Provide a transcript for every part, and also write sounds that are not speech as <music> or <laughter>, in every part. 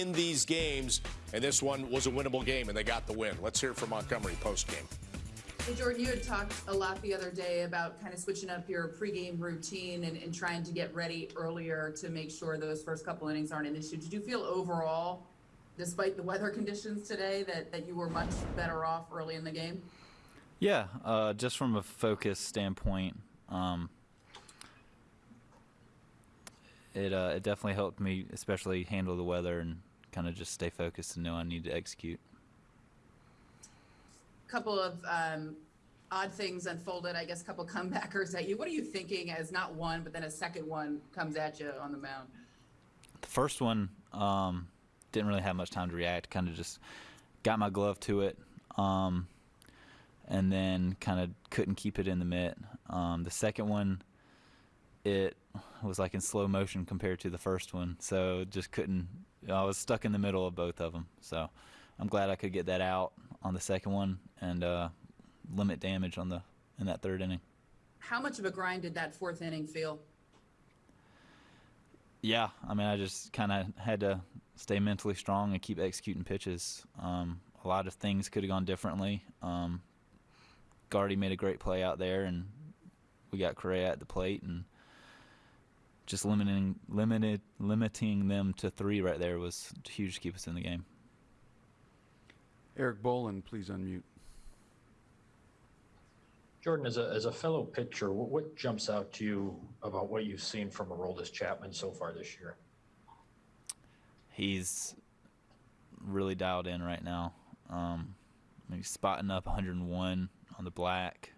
in these games, and this one was a winnable game, and they got the win. Let's hear from Montgomery post game. Hey, Jordan, you had talked a lot the other day about kind of switching up your pregame routine and, and trying to get ready earlier to make sure those first couple innings aren't an issue. Did you feel overall, despite the weather <laughs> conditions today, that, that you were much better off early in the game? Yeah, uh, just from a focus standpoint, um, it uh, it definitely helped me, especially handle the weather and kind of just stay focused and know I need to execute. A couple of um, odd things unfolded. I guess a couple <laughs> comebackers at you. What are you thinking as not one, but then a second one comes at you on the mound? The first one um, didn't really have much time to react. Kind of just got my glove to it, um, and then kind of couldn't keep it in the mitt. Um, the second one, it was like in slow motion compared to the first one, so just couldn't. I was stuck in the middle of both of them. So I'm glad I could get that out on the second one and uh, limit damage on the in that third inning. How much of a grind did that fourth inning feel? Yeah, I mean, I just kind of had to stay mentally strong and keep executing pitches. Um, a lot of things could have gone differently. Um, Gardy made a great play out there, and we got Correa at the plate, and just limiting limited limiting them to three right there was huge to keep us in the game. Erik Boland, please unmute. Jordan, as a, as a fellow pitcher, what, what jumps out to you about what you've seen from Aroldis Chapman so far this year? He's really dialed in right now. Um, he's spotting up 101 on the black.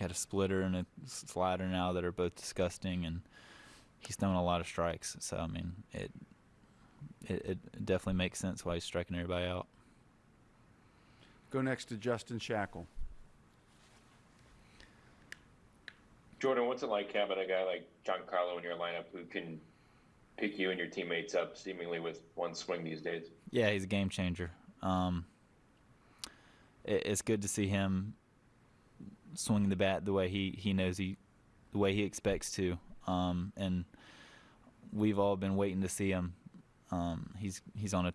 He's got a splitter and a slider now that are both disgusting, and he's throwing a lot of strikes. So I mean, it it, it definitely makes sense why he's striking everybody out. Go next to Justin Shackil. Jordan, what's it like having a guy like Giancarlo in your lineup who can pick you and your teammates up seemingly with one swing these days? Yeah, he's a game changer. Um, it, it's good to see him swinging the bat the way he, he knows he, the way he expects to. Um, and we've all been waiting to see him. Um, he's he's on a